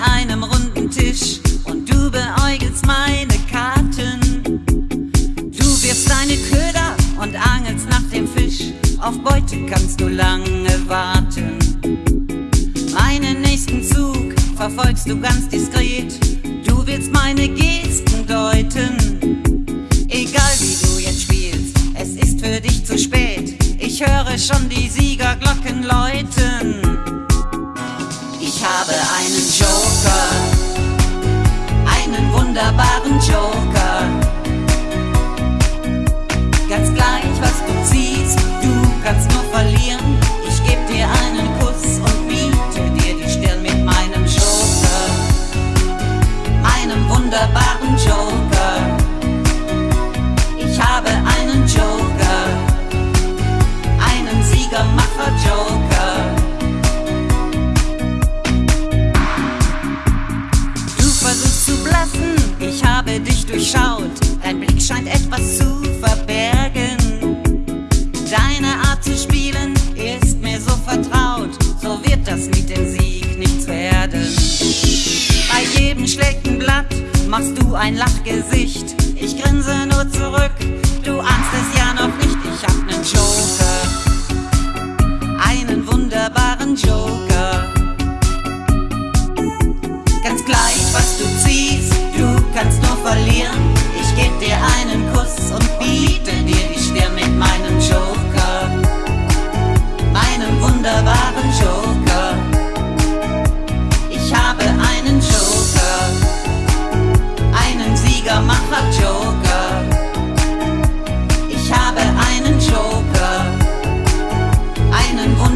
einem runden Tisch und du beäugelst meine Karten. Du wirfst deine Köder und angelst nach dem Fisch, auf Beute kannst du lange warten. Meinen nächsten Zug verfolgst du ganz diskret, du willst meine Gesten deuten. Egal wie du jetzt spielst, es ist für dich zu spät, ich höre schon die Siegerglocken läuten. Ich habe einen Joe. cho cả Deine Art zu spielen ist mir so vertraut. So wird das mit dem Sieg nichts werden. Bei jedem schlechten Blatt machst du ein Lachgesicht. Ich grinse nur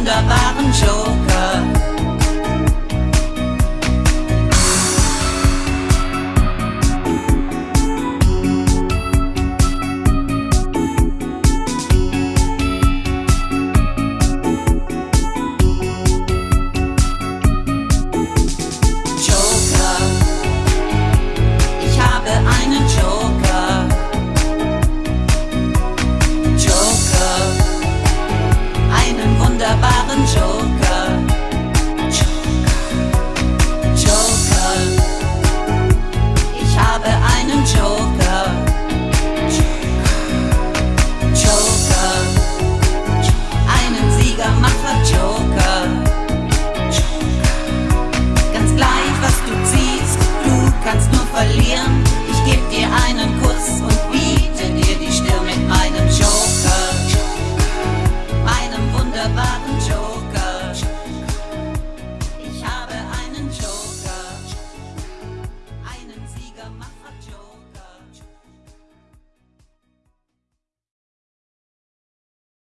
gà ba tháng